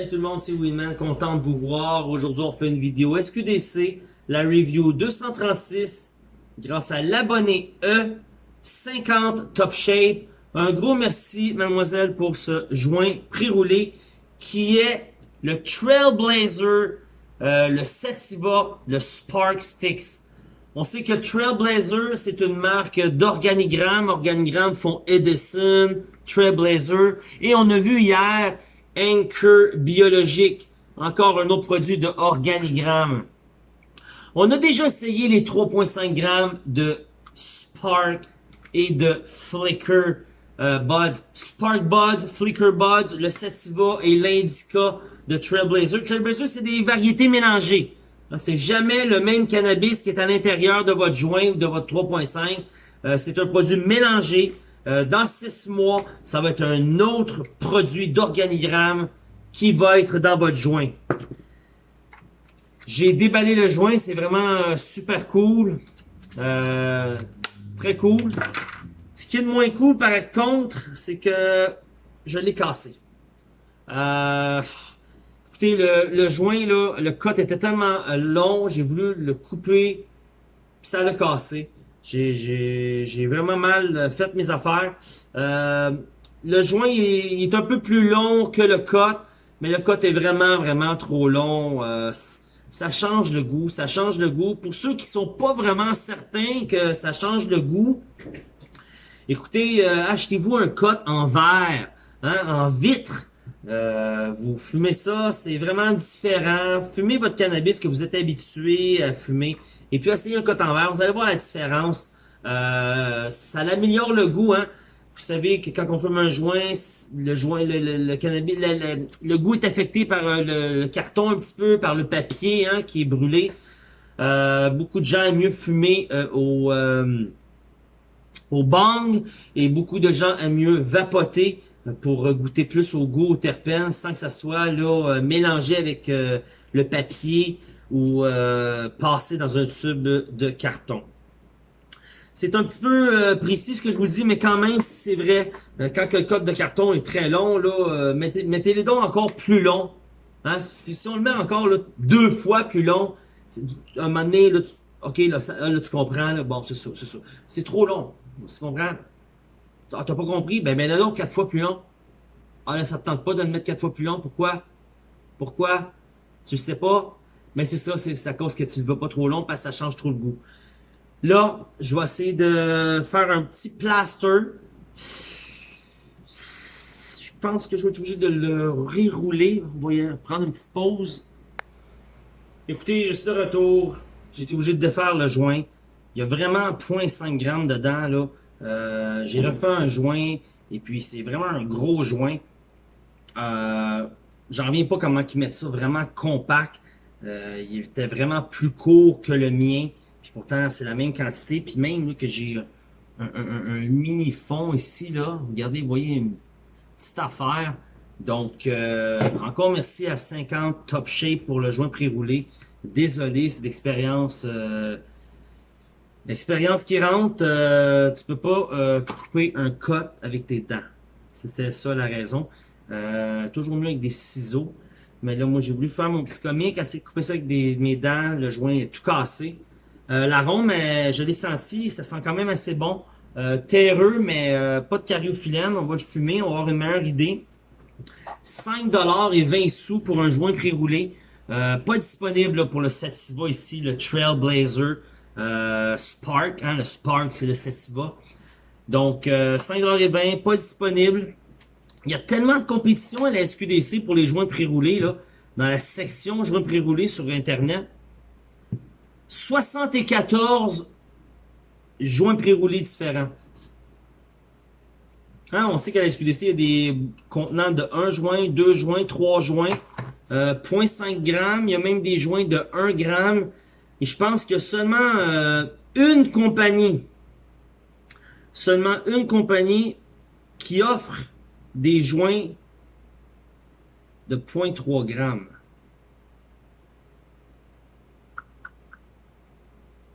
Salut tout le monde, c'est Winman, content de vous voir. Aujourd'hui, on fait une vidéo SQDC, la review 236, grâce à l'abonné E, 50 Top Shape. Un gros merci, mademoiselle, pour ce joint pré-roulé qui est le Trailblazer, euh, le Sativa, le Spark Sticks. On sait que Trailblazer, c'est une marque d'organigrammes. Organigrammes font Edison, Trailblazer. Et on a vu hier Anchor Biologique, encore un autre produit de organigramme. On a déjà essayé les 3.5 grammes de Spark et de Flicker euh, Buds. Spark Buds, Flicker Buds, le Sativa et l'Indica de Trailblazer. Trailblazer, c'est des variétés mélangées. C'est jamais le même cannabis qui est à l'intérieur de votre joint ou de votre 3.5. Euh, c'est un produit mélangé. Euh, dans six mois, ça va être un autre produit d'organigramme qui va être dans votre joint. J'ai déballé le joint, c'est vraiment euh, super cool. Euh, très cool. Ce qui est de moins cool par contre, c'est que je l'ai cassé. écoutez, le, le, joint, là, le cut était tellement long, j'ai voulu le couper, puis ça l'a cassé. J'ai vraiment mal fait mes affaires. Euh, le joint il est, un peu plus long que le cut, mais le cut est vraiment, vraiment trop long. Euh, ça change le goût, ça change le goût. Pour ceux qui sont pas vraiment certains que ça change le goût, écoutez, euh, achetez-vous un cut en verre, hein, en vitre. Vous fumez ça, c'est vraiment différent. Fumez votre cannabis que vous êtes habitué à fumer. Et puis essayez un coton vert, vous allez voir la différence. Euh, ça améliore le goût, hein. Vous savez que quand on fume un joint, le joint, le, cannabis, le, goût est affecté par euh, le, carton un petit peu, par le papier hein, qui est brûlé. Euh, beaucoup de gens aiment mieux fumer au, au bang et beaucoup de gens aiment mieux vapoter pour goûter plus au goût, au terpène, sans que ça soit là mélangé avec le papier ou euh, passer dans un tube de carton. C'est un petit peu euh, précis ce que je vous dis, mais quand même, c'est vrai, euh, quand le code de carton est très long, là, mettez, mettez les dons encore plus long. Hein? Si, on le met encore deux fois plus long, à un moment donné, tu, ok, là, tu comprends, bon, c'est ça, c'est ça. C'est trop long, tu comprends? Ah, t'as pas compris? Ben, mets-le donc quatre fois plus long. Ah là, ça te tente pas de le mettre quatre fois plus long, pourquoi? Pourquoi? Tu le sais pas? Mais c'est ça, c'est à cause que tu ne vas pas trop long parce que ça change trop le goût. Là, je vais essayer de faire un petit plaster. Je pense que je vais être obligé de le rerouler. Vous voyez, prendre une petite pause. Écoutez, je suis de retour. J'ai été obligé de défaire le joint. Il y a vraiment 0.5 grammes dedans. là. Euh, J'ai refait un joint et puis c'est vraiment un gros joint. Euh, J'en reviens pas comment ils mettent ça vraiment compact. Euh, il était vraiment plus court que le mien. Puis pourtant, c'est la même quantité. Puis même que j'ai un, mini fond ici, là. Regardez, vous voyez une petite affaire. Donc, euh, encore merci à 50 Top Shape pour le joint pré-roulé. Désolé, c'est l'expérience euh, l'expérience qui rentre. Euh, tu peux pas couper un cut avec tes dents. C'était ça la raison. toujours mieux avec des ciseaux. Mais là, moi, j'ai voulu faire mon petit comique, assez couper ça avec mes dents. Le joint est tout cassé. Euh, L'arôme, je l'ai senti, ça sent quand même assez bon. Euh, terreux, mais euh, pas de cariophyllène. On va le fumer, on va avoir une meilleure idée. 5$ et 20 sous pour un joint pré-roulé. Euh, pas disponible pour le Sativa ici, le Trailblazer euh, Spark. Hein, le Spark, c'est le Sativa. Donc, 5$ et 20, pas disponible. Il y a tellement de compétition à la SQDC pour les joints pré-roulés, là, dans la section joints pré-roulés sur Internet. 74 joints pré-roulés différents. Hein, on sait qu'à la SQDC, il y a des contenants de 1 joint, 2 joints, 3 joints, euh, 0.5 grammes. Il y a même des joints de 1 gramme. Et je pense que seulement euh, une compagnie, seulement une compagnie qui offre des joints de 0.3 grammes.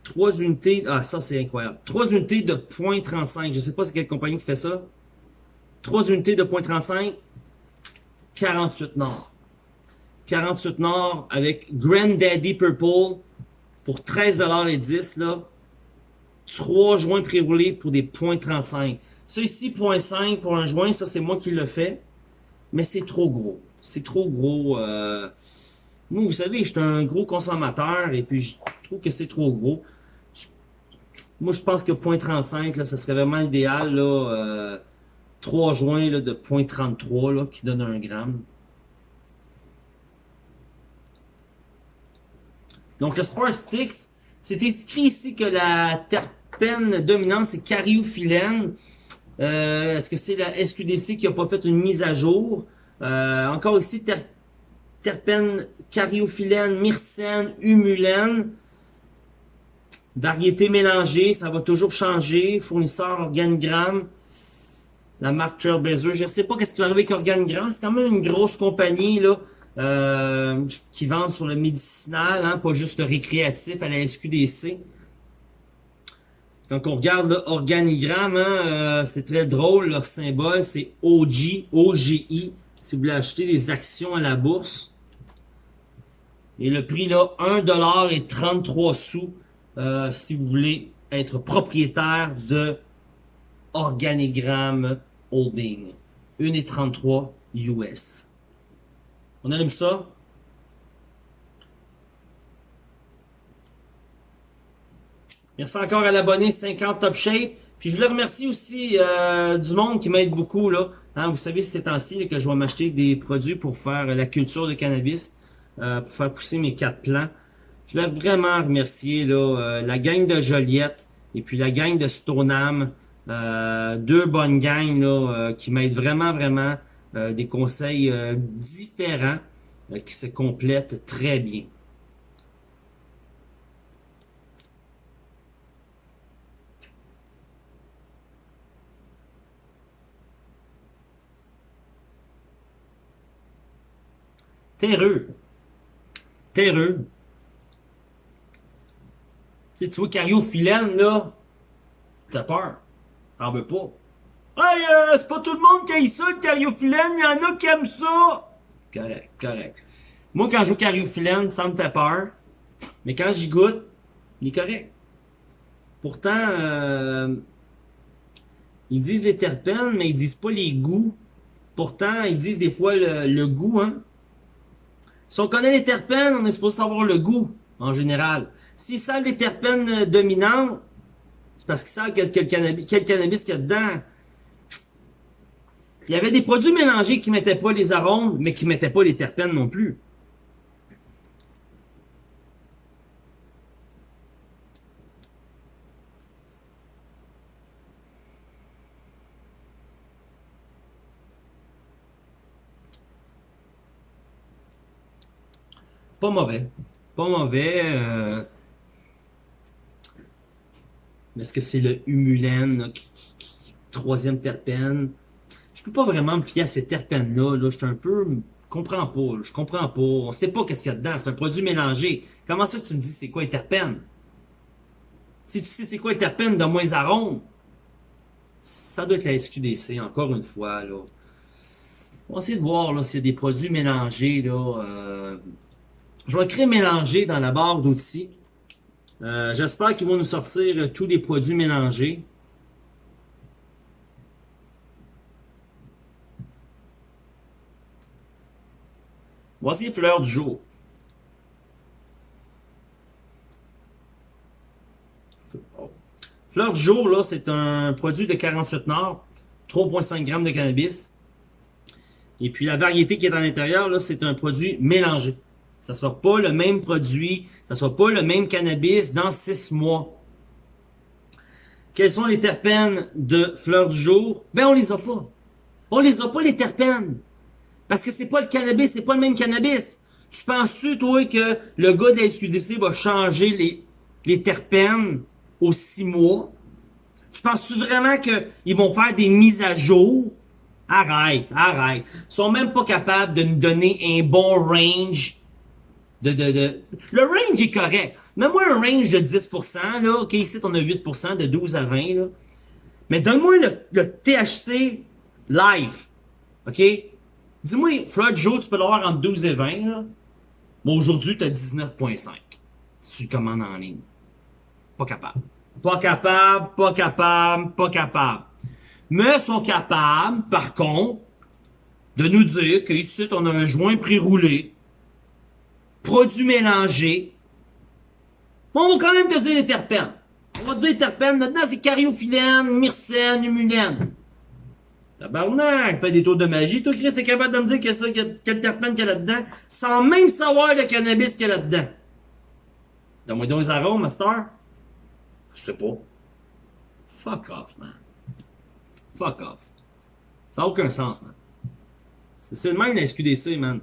3 unités, ah ça c'est incroyable. 3 unités de 0.35, je sais pas c'est quelle compagnie qui fait ça. 3 unités de 0.35, 48 nord. 48 Nord avec Granddaddy Purple pour 13,10$ là. 3 joints pré-roulés pour des .35. Ça ici, .5 pour un joint, ça c'est moi qui le fais. Mais c'est trop gros. C'est trop gros. Euh... Moi, vous savez, je suis un gros consommateur et puis je trouve que c'est trop gros. Moi, je pense que .35, là, ça serait vraiment idéal. Là, euh, 3 joints là, de .33 là, qui donne un gramme. Donc, le Spark Sticks, c'est écrit ici que la terpène dominante, c'est cariophyllène. Euh, Est-ce que c'est la SQDC qui a pas fait une mise à jour? Euh, encore ici, ter terpène cariophyllène, myrcène, humulène. Variété mélangée, ça va toujours changer. Fournisseur organigramme. La marque Trailblazer. Je sais pas qu'est-ce qui va arriver avec Organigramme. C'est quand même une grosse compagnie là euh, qui vend sur le médicinal, hein, pas juste le récréatif à la SQDC. Quand on regarde l'organigramme, hein, euh, c'est très drôle. Leur symbole, c'est OG, OGI. Si vous voulez acheter des actions à la bourse. Et le prix là, 1$ et 33 sous. Euh, si vous voulez être propriétaire de Organigramme Holding. 1,33 US. On aime ça? Merci encore à l'abonné 50 Top Shape. Puis je le remercie aussi euh, du monde qui m'aide beaucoup. là. Hein, vous savez, ces temps-ci que je vais m'acheter des produits pour faire la culture de cannabis, euh, pour faire pousser mes quatre plants. Je voulais vraiment remercier là, euh, la gang de Joliette et puis la gang de Stoneham. Euh, deux bonnes gangs là, euh, qui m'aident vraiment, vraiment. Euh, des conseils différents qui se complètent très bien. Terreux. Terreux. Tu, tu vois Cariophyllène, là, t'as peur. T'en veux pas. Hey, euh, c'est pas tout le monde qui aime ça, le cariophyllène. Il y en a qui aiment ça. Correct, correct. Moi, quand je joue cariophyllène, ça me fait peur. Mais quand j'y goûte, il est correct. Pourtant, euh, ils disent les terpènes, mais ils disent pas les goûts. Pourtant, ils disent des fois le, goût, hein. Si on connaît les terpènes, on est supposé savoir le goût, en général. S'ils savent les terpènes dominants, c'est parce qu'ils savent quel, cannabis, quel cannabis qu'il y a dedans. Il y avait des produits mélangés qui mettaient pas les arômes, mais qui mettaient pas les terpènes non plus. Pas mauvais. Pas mauvais. Euh, est-ce que c'est le humulène, troisième terpène? Peux pas vraiment me fier à ces terpènes-là. Là. Je suis un peu... Je comprends pas. Je comprends pas. On sait pas qu'est-ce qu'il y a dedans. C'est un produit mélangé. Comment ça tu me dis c'est quoi les terpènes? Si tu sais c'est quoi les terpènes de moins arômes, ça doit être la SQDC, encore une fois. Là. On va essayer de voir là s'il y a des produits mélangés. Là, euh... Je vais écrire mélanger dans la barre d'outils. Euh, j'espère qu'ils vont nous sortir tous les produits mélangés. Voici fleurs du jour. Fleur du jour, là, c'est un produit de 48 Nord, 3,5 grammes de cannabis. Et puis la variété qui est à l'intérieur, là, c'est un produit mélangé. Ça ne sera pas le même produit, ça ne sera pas le même cannabis dans six mois. Quels sont les terpènes de fleurs du jour? Ben, on les a pas. On les a pas, les terpènes. Parce que c'est pas le cannabis, c'est pas le même cannabis. Tu penses-tu, toi, que le gars de la SQDC va changer les, terpènes aux six mois? Tu penses-tu vraiment qu'ils vont faire des mises à jour? Arrête, arrête. Ils sont même pas capables de nous donner un bon range de. Le range est correct. Mets-moi un range de 10%, là. OK, ici, on a 8%, de 12 à 20, là. Mais donne-moi le, THC live. OK? Dis-moi, Floyd Joe, tu peux l'avoir entre 12 et 20, là. Mais aujourd'hui, tu as 19.5. Si tu commandes en ligne. Pas capable. Pas capable, pas capable, pas capable. Mais sont capables, par contre, de nous dire qu'ici, on a un joint pré-roulé, produit mélangé. Bon, on va quand même te dire les terpènes. On va dire les terpènes. Là-dedans, c'est cariophyllène, myrcène, humulène. Tabarnak, fait des tours de magie. Toi, Chris, t'es capable de me dire que ça, quel terpène qu'il y a là-dedans, sans même savoir le cannabis qu'il y a là-dedans. Donne-moi donc les arômes, master. Je sais pas. Fuck off, man. Fuck off. Ça n'a aucun sens, man. C'est le même SQDC, man.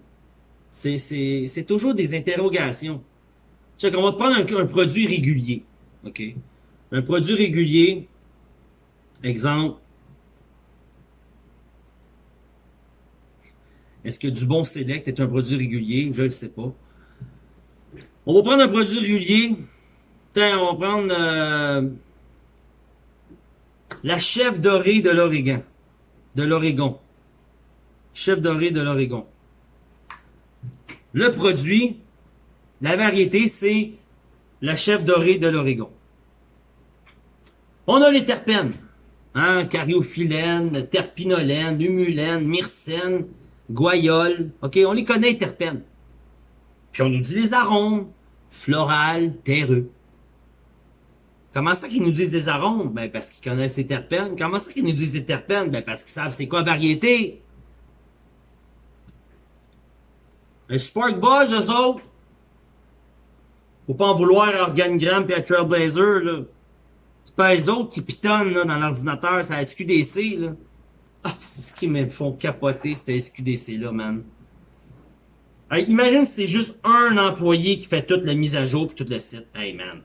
C'est toujours des interrogations. Check, on va te prendre un, un, produit régulier. OK? Un produit régulier. Exemple. Est-ce que du bon select est un produit régulier? Je ne le sais pas. On va prendre un produit régulier. On va prendre euh, la chef dorée de l'Oregon. De l'Oregon. Chef dorée de l'Oregon. Le produit, la variété, c'est la chef dorée de l'Oregon. On a les terpènes. Hein, cariophyllène, terpinolène, humulène, myrcène, goyole. OK, on les connaît, les terpènes. Puis on nous dit les arômes, floral, terreux. Comment ça qu'ils nous disent des arômes? Ben, parce qu'ils connaissent les terpènes. Comment ça qu'ils nous disent des terpènes? Ben, parce qu'ils savent c'est quoi variété. Un Spark Boys, eux autres. Faut pas en vouloir à Organigram et à Trailblazer, là. C'est pas eux autres qui pitonnent, là, dans l'ordinateur, c'est la SQDC, là. Ah, c'est ce qui me font capoter, cette SQDC-là, man. imagine si c'est juste un employé qui fait toute la mise à jour et tout le site. Hey, man.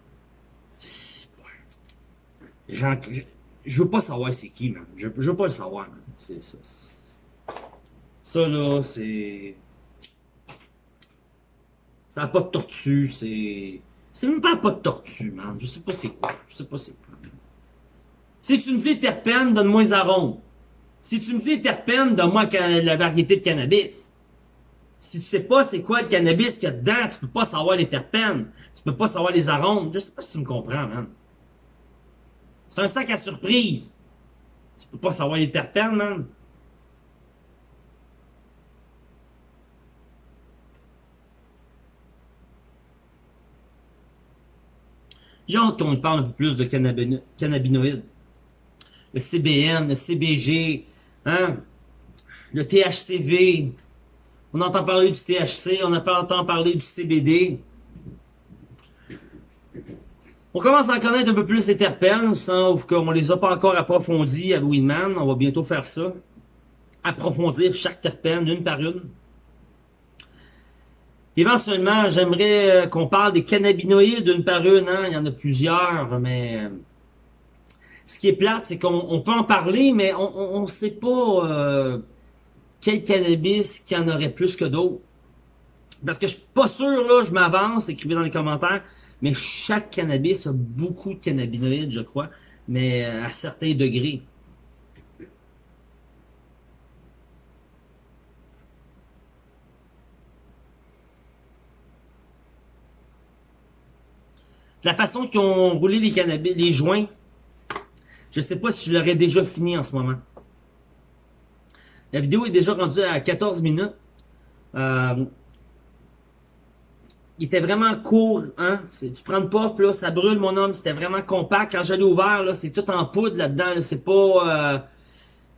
Je veux pas savoir c'est qui, man. Je, je veux pas le savoir, man. C'est ça. Ça, là, c'est... Ça n'a pas de tortue, c'est... C'est même pas pas de tortue, man. Je sais pas c'est quoi. Je sais pas c'est quoi. Si tu me dis terpène, donne-moi les arômes. Si tu me dis terpène, donne-moi la variété de cannabis. Si tu sais pas c'est quoi le cannabis qu'il y a dedans, tu peux pas savoir les terpènes. Tu peux pas savoir les arômes. Je sais pas si tu me comprends, man. C'est un sac à surprise. Tu peux pas savoir les terpènes, man. J'ai hâte qu'on parle un peu plus de cannabinoïdes. Le CBN, le CBG, hein, le THCV. On entend parler du THC, on entend parler du CBD. On commence à en connaître un peu plus les terpènes, sauf qu'on les a pas encore approfondis à Winman. On va bientôt faire ça. Approfondir chaque terpène, une par une. Éventuellement, j'aimerais euh, qu'on parle des cannabinoïdes une par une. Hein? Il y en a plusieurs, mais ce qui est plate, c'est qu'on peut en parler, mais on ne sait pas euh, quel cannabis qui en aurait plus que d'autres. Parce que je suis pas sûr, là, je m'avance, écrivez dans les commentaires, mais chaque cannabis a beaucoup de cannabinoïdes, je crois, mais à certains degrés. la façon qu'ils ont roulé les cannabis, les joints, je sais pas si je l'aurais déjà fini en ce moment. La vidéo est déjà rendue à 14 minutes. Euh, il était vraiment court, hein? Tu prends le pop, là, ça brûle, mon homme. C'était vraiment compact. Quand j'allais ouvert, là, c'est tout en poudre là-dedans. c'est pas euh,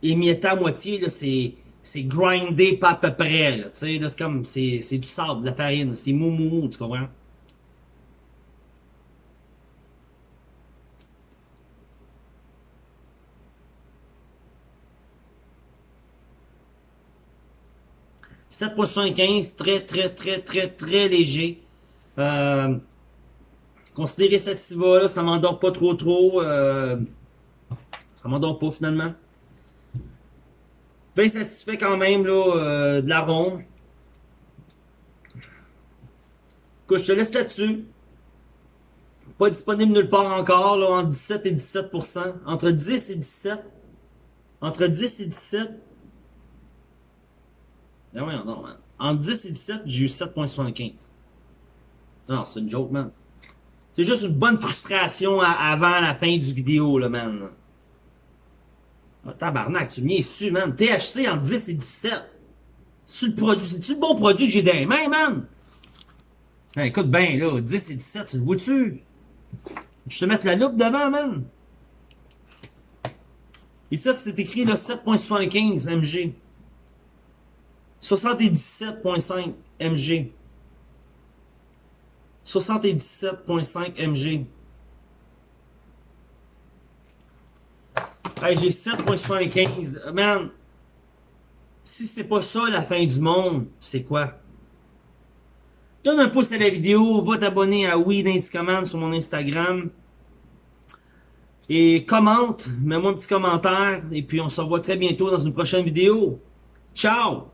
émietté à moitié, là. C'est c'est grindé pas à peu près, là. Tu sais, là, c'est comme, c'est du sable, de la farine. C'est mou, mou, mou, tu comprends? 7.75, très, très, très, très, très léger. Euh, considérez cette là ça m'endort pas trop trop. Euh, ça m'endort pas finalement. Bien satisfait quand même là, euh, de l'arôme. Écoute, je te laisse là-dessus. Pas disponible nulle part encore, là, entre 17 et 17%. Entre 10 et 17. Entre 10 et 17. Ben voyons donc, man. En 10 et 17, j'ai eu 7.75. Non, c'est une joke, man. C'est juste une bonne frustration avant la fin du vidéo, là, man. Ah, tabarnak, tu m'y es su, man. THC en 10 et 17. C'est le produit, c'est-tu le bon produit que j'ai dans les mains, man? Hein, écoute bien, là, 10 et 17, tu le vois-tu? Je te mettre la loupe devant, man. Ici, c'est écrit, là, 7.75 mg. 77.5 mg. 77.5 mg. Hey, j'ai 7.75. Man, si c'est pas ça la fin du monde, c'est quoi? Donne un pouce à la vidéo, va t'abonner à Command sur mon Instagram. Et commente, mets-moi un petit commentaire. Et puis on se revoit très bientôt dans une prochaine vidéo. Ciao!